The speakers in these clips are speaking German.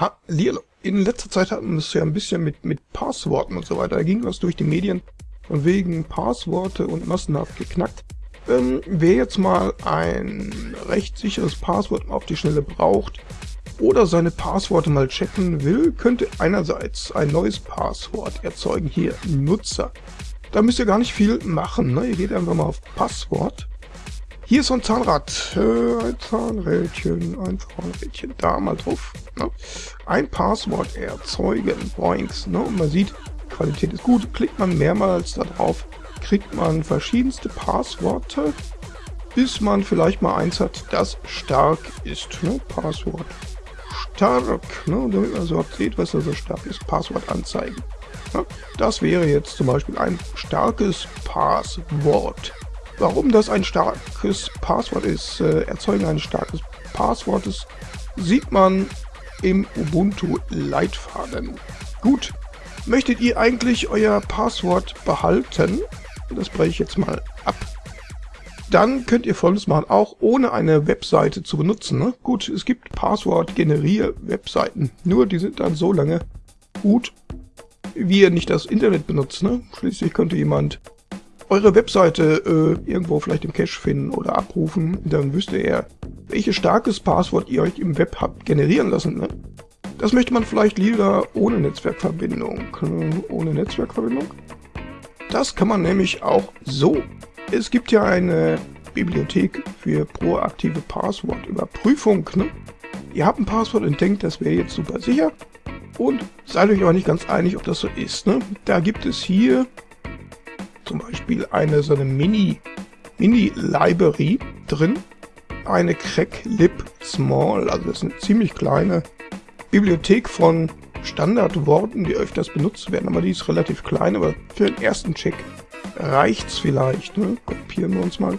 Ha, Lilo. In letzter Zeit hatten wir es ja ein bisschen mit, mit Passworten und so weiter. Da ging was durch die Medien von wegen Passworte und massenhaft geknackt. Ähm, wer jetzt mal ein recht sicheres Passwort auf die Schnelle braucht oder seine Passworte mal checken will, könnte einerseits ein neues Passwort erzeugen. Hier, Nutzer. Da müsst ihr gar nicht viel machen. Ne? Ihr geht einfach mal auf Passwort hier ist so ein Zahnrad. Äh, ein Zahnrädchen, ein Zahnrädchen. Da mal drauf. Ne? Ein Passwort erzeugen. Boinks. Ne? Und man sieht, Qualität ist gut. Klickt man mehrmals da drauf, kriegt man verschiedenste Passworte, bis man vielleicht mal eins hat, das stark ist. Ne? Passwort stark. Ne? Damit man so sieht, was da so stark ist. Passwort anzeigen. Ne? Das wäre jetzt zum Beispiel ein starkes Passwort. Warum das ein starkes Passwort ist, äh, Erzeugen eines starkes Passwortes, sieht man im Ubuntu-Leitfaden. Gut, möchtet ihr eigentlich euer Passwort behalten? Das breche ich jetzt mal ab. Dann könnt ihr folgendes machen, auch ohne eine Webseite zu benutzen. Ne? Gut, es gibt Passwort-Generier-Webseiten, nur die sind dann so lange gut, wie ihr nicht das Internet benutzt. Ne? Schließlich könnte jemand eure Webseite äh, irgendwo vielleicht im Cache finden oder abrufen, dann wüsste er, welches starkes Passwort ihr euch im Web habt generieren lassen. Ne? Das möchte man vielleicht lieber ohne Netzwerkverbindung. Ohne Netzwerkverbindung? Das kann man nämlich auch so. Es gibt ja eine Bibliothek für proaktive Passwortüberprüfung. Ne? Ihr habt ein Passwort und denkt, das wäre jetzt super sicher und seid euch aber nicht ganz einig, ob das so ist. Ne? Da gibt es hier zum Beispiel eine so eine Mini, Mini-Library drin. Eine Cracklib Small, also das ist eine ziemlich kleine Bibliothek von Standardworten, die öfters benutzt werden, aber die ist relativ klein, aber für den ersten Check reicht's vielleicht. Ne? Kopieren wir uns mal.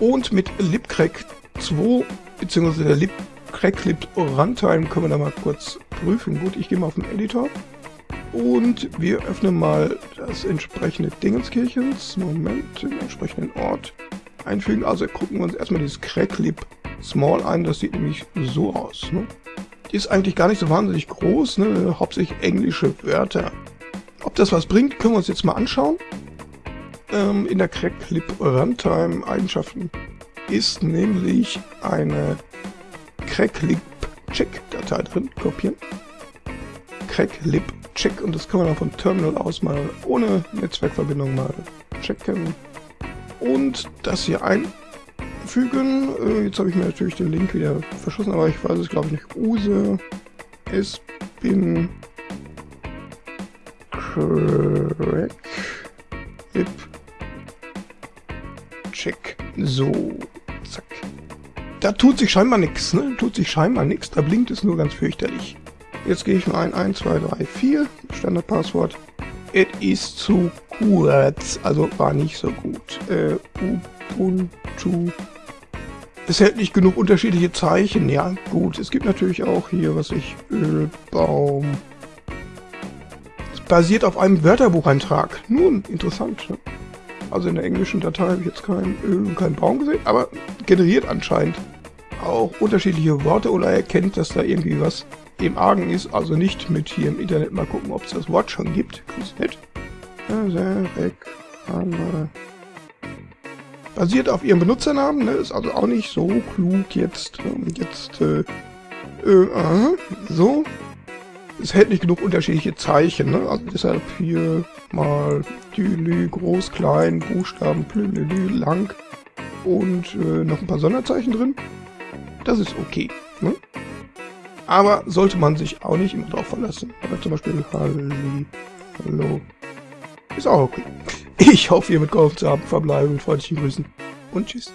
Und mit libcrack 2, beziehungsweise der libcracklib Runtime können wir da mal kurz prüfen. Gut, ich gehe mal auf den Editor und wir öffnen mal das entsprechende Dingenskirchens. Moment, den entsprechenden Ort einfügen. Also gucken wir uns erstmal dieses Cracklib Small ein. Das sieht nämlich so aus. Ne? Die ist eigentlich gar nicht so wahnsinnig groß. Ne? Hauptsächlich englische Wörter. Ob das was bringt, können wir uns jetzt mal anschauen. Ähm, in der Cracklib Runtime Eigenschaften ist nämlich eine Cracklib Check Datei drin. Kopieren. Cracklib check und das kann man auch von Terminal aus mal ohne Netzwerkverbindung mal checken. Und das hier einfügen. Äh, jetzt habe ich mir natürlich den Link wieder verschossen, aber ich weiß es glaube ich nicht. Use es bin crack lib check. So, zack. Da tut sich scheinbar nichts, ne? Tut sich scheinbar nichts, da blinkt es nur ganz fürchterlich. Jetzt gehe ich mal ein 1, 2, 3, 4, Standardpasswort. Es ist zu kurz, also war nicht so gut. Äh, Ubuntu. Es hält nicht genug unterschiedliche Zeichen. Ja, gut. Es gibt natürlich auch hier, was ich, Ölbaum. Es basiert auf einem Wörterbucheintrag. Nun, interessant. Ne? Also in der englischen Datei habe ich jetzt kein Öl und keinen Baum gesehen, aber generiert anscheinend auch unterschiedliche Worte oder erkennt, dass da irgendwie was im Argen ist, also nicht mit hier im Internet mal gucken, ob es das Wort schon gibt. Ganz nett. Basiert auf ihrem Benutzernamen, ne? ist also auch nicht so klug jetzt. Ähm, jetzt, äh, äh, aha, so. Es hält nicht genug unterschiedliche Zeichen, ne? Also deshalb hier mal Dülü, groß, klein, Buchstaben, Plülülü, lang und äh, noch ein paar Sonderzeichen drin. Das ist okay, ne? Aber sollte man sich auch nicht immer drauf verlassen. Aber zum Beispiel Halli, Hallo. Ist auch okay. Ich hoffe, ihr mitgeholfen zu haben. Verbleibe mit freundlichen Grüßen und tschüss.